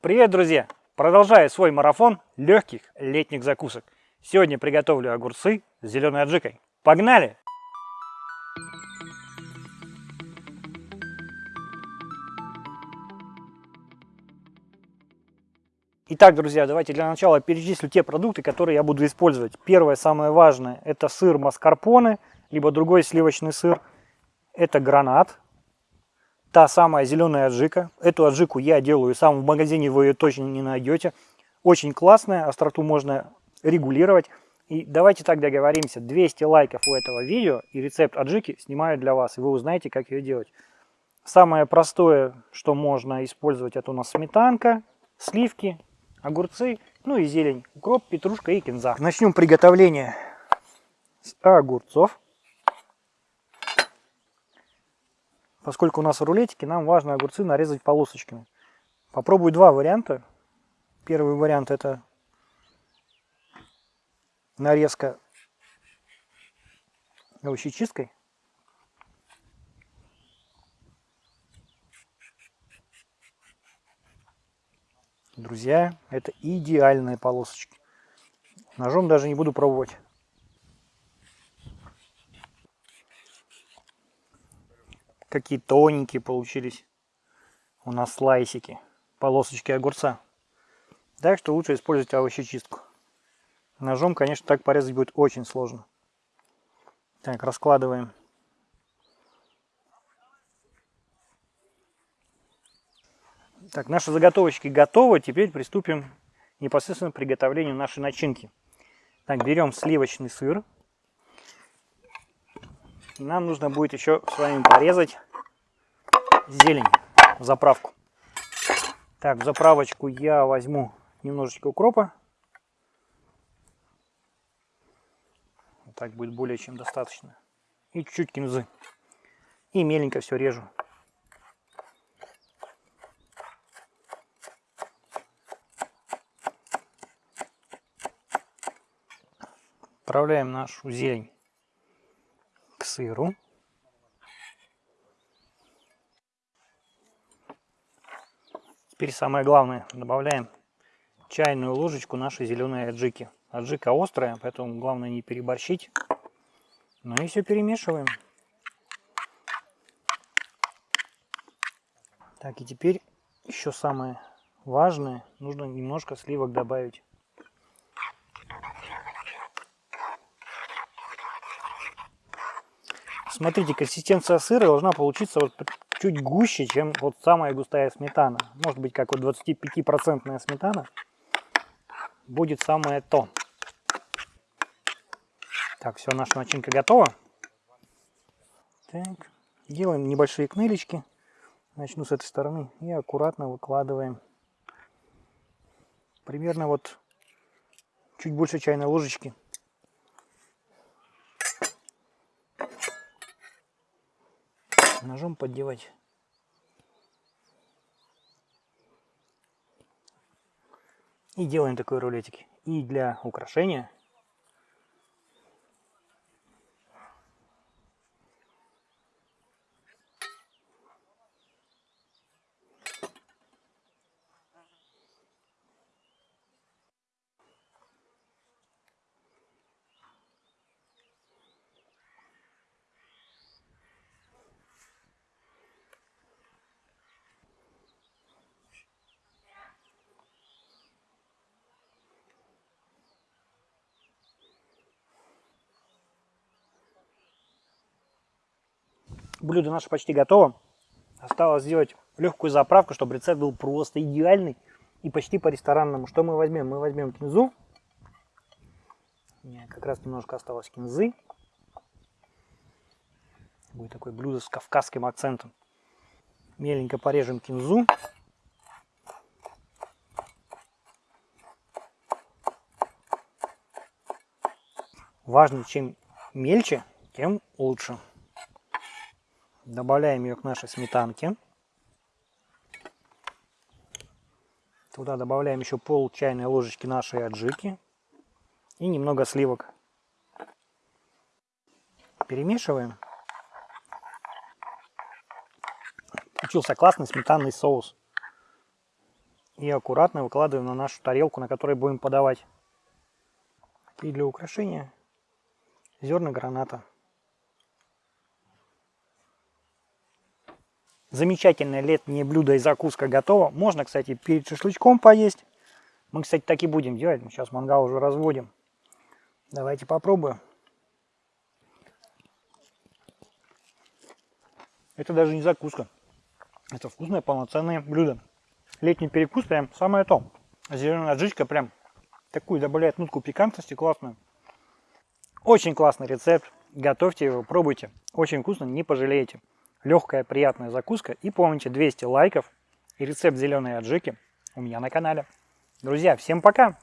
Привет, друзья! Продолжаю свой марафон легких летних закусок. Сегодня приготовлю огурцы с зеленой аджикой. Погнали! Итак, друзья, давайте для начала перечислю те продукты, которые я буду использовать. Первое, самое важное, это сыр маскарпоне, либо другой сливочный сыр. Это гранат, та самая зеленая аджика. Эту аджику я делаю сам, в магазине вы ее точно не найдете. Очень классная, остроту можно регулировать. И давайте так договоримся, 200 лайков у этого видео и рецепт аджики снимаю для вас, и вы узнаете, как ее делать. Самое простое, что можно использовать, это у нас сметанка, сливки, огурцы, ну и зелень, укроп, петрушка и кинза. Начнем приготовление с огурцов. Поскольку у нас рулетики, нам важно огурцы нарезать полосочками. Попробую два варианта. Первый вариант это нарезка овощечисткой. Друзья, это идеальные полосочки. Ножом даже не буду пробовать. Какие тоненькие получились у нас слайсики, полосочки огурца. Так что лучше использовать овощечистку. Ножом, конечно, так порезать будет очень сложно. Так, раскладываем Так, наши заготовочки готовы. Теперь приступим непосредственно к приготовлению нашей начинки. Так, берем сливочный сыр. Нам нужно будет еще с вами порезать зелень в заправку. Так, в заправочку я возьму немножечко укропа. Так будет более чем достаточно. И чуть-чуть кинзы. И меленько все режу. Отправляем нашу зелень к сыру. Теперь самое главное, добавляем чайную ложечку нашей зеленой аджики. Аджика острая, поэтому главное не переборщить. Ну и все перемешиваем. Так, и теперь еще самое важное, нужно немножко сливок добавить. Смотрите, консистенция сыра должна получиться вот чуть гуще, чем вот самая густая сметана. Может быть, как вот 25% сметана будет самое то. Так, все, наша начинка готова. Так, делаем небольшие кнылечки. Начну с этой стороны и аккуратно выкладываем. Примерно вот чуть больше чайной ложечки ножом поддевать. И делаем такой рулетик. И для украшения Блюдо наше почти готово. Осталось сделать легкую заправку, чтобы рецепт был просто идеальный и почти по-ресторанному. Что мы возьмем? Мы возьмем кинзу. У меня как раз немножко осталось кинзы. Будет такое блюдо с кавказским акцентом. Меленько порежем кинзу. Важно, чем мельче, тем лучше. Добавляем ее к нашей сметанке. Туда добавляем еще пол чайной ложечки нашей аджики и немного сливок. Перемешиваем. Получился классный сметанный соус. И аккуратно выкладываем на нашу тарелку, на которой будем подавать. И для украшения зерна граната. Замечательное летнее блюдо и закуска готова. Можно, кстати, перед шашлычком поесть. Мы, кстати, так и будем делать. Сейчас мангал уже разводим. Давайте попробуем. Это даже не закуска. Это вкусное полноценное блюдо. Летний перекус прям самое то. Зеленая аджичка прям такую добавляет нотку пикантности классную. Очень классный рецепт. Готовьте его, пробуйте. Очень вкусно, не пожалеете. Легкая, приятная закуска. И помните, 200 лайков и рецепт зеленой аджики у меня на канале. Друзья, всем пока!